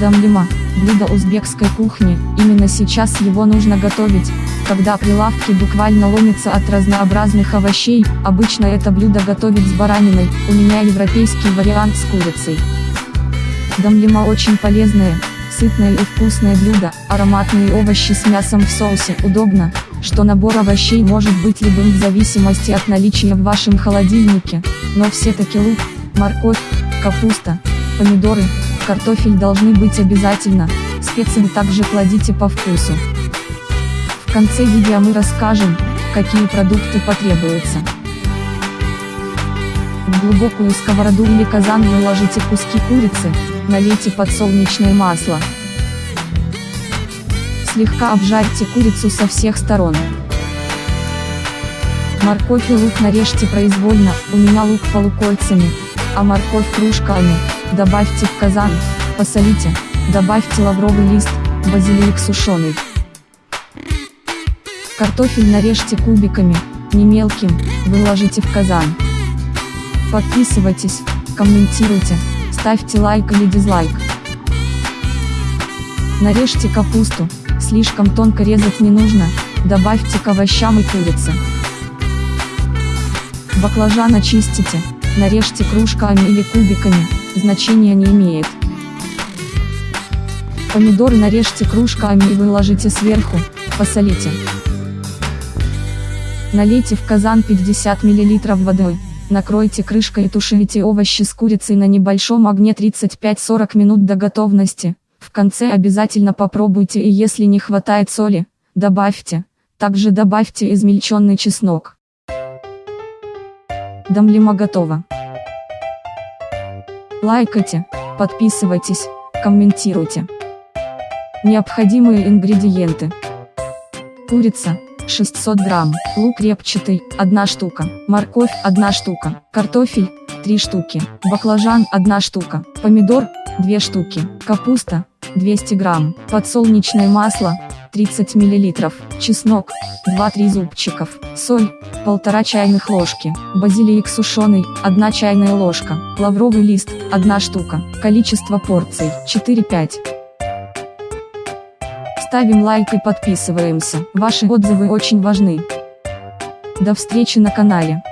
Дамлима – блюдо узбекской кухни, именно сейчас его нужно готовить, когда прилавки буквально ломятся от разнообразных овощей, обычно это блюдо готовить с бараниной, у меня европейский вариант с курицей. Дамлима очень полезное, сытное и вкусное блюдо, ароматные овощи с мясом в соусе, удобно, что набор овощей может быть любым в зависимости от наличия в вашем холодильнике, но все-таки лук, морковь, капуста, помидоры, картофель должны быть обязательно, специи также кладите по вкусу. В конце видео мы расскажем, какие продукты потребуются. В глубокую сковороду или казан выложите куски курицы, налейте подсолнечное масло. Слегка обжарьте курицу со всех сторон. Морковь и лук нарежьте произвольно, у меня лук полукольцами, а морковь кружками. Добавьте в казан, посолите, добавьте лавровый лист, базилик сушеный. Картофель нарежьте кубиками, не мелким, выложите в казан. Подписывайтесь, комментируйте, ставьте лайк или дизлайк. Нарежьте капусту, слишком тонко резать не нужно, добавьте к овощам и курице. Баклажан очистите, нарежьте кружками или кубиками, значения не имеет. Помидоры нарежьте кружками и выложите сверху, посолите. Налейте в казан 50 мл водой, накройте крышкой и тушите овощи с курицей на небольшом огне 35-40 минут до готовности. В конце обязательно попробуйте и если не хватает соли, добавьте. Также добавьте измельченный чеснок. Дамлима готова. Лайкайте, подписывайтесь, комментируйте. Необходимые ингредиенты. Курица, 600 грамм, лук репчатый, 1 штука, морковь, 1 штука, картофель, 3 штуки, баклажан, 1 штука, помидор, 2 штуки, капуста, 200 грамм, подсолнечное масло, 30 мл, чеснок, 2-3 зубчиков, соль, 1,5 чайных ложки, базилик сушеный, 1 чайная ложка, лавровый лист, 1 штука, количество порций, 4-5. Ставим лайк и подписываемся, ваши отзывы очень важны. До встречи на канале.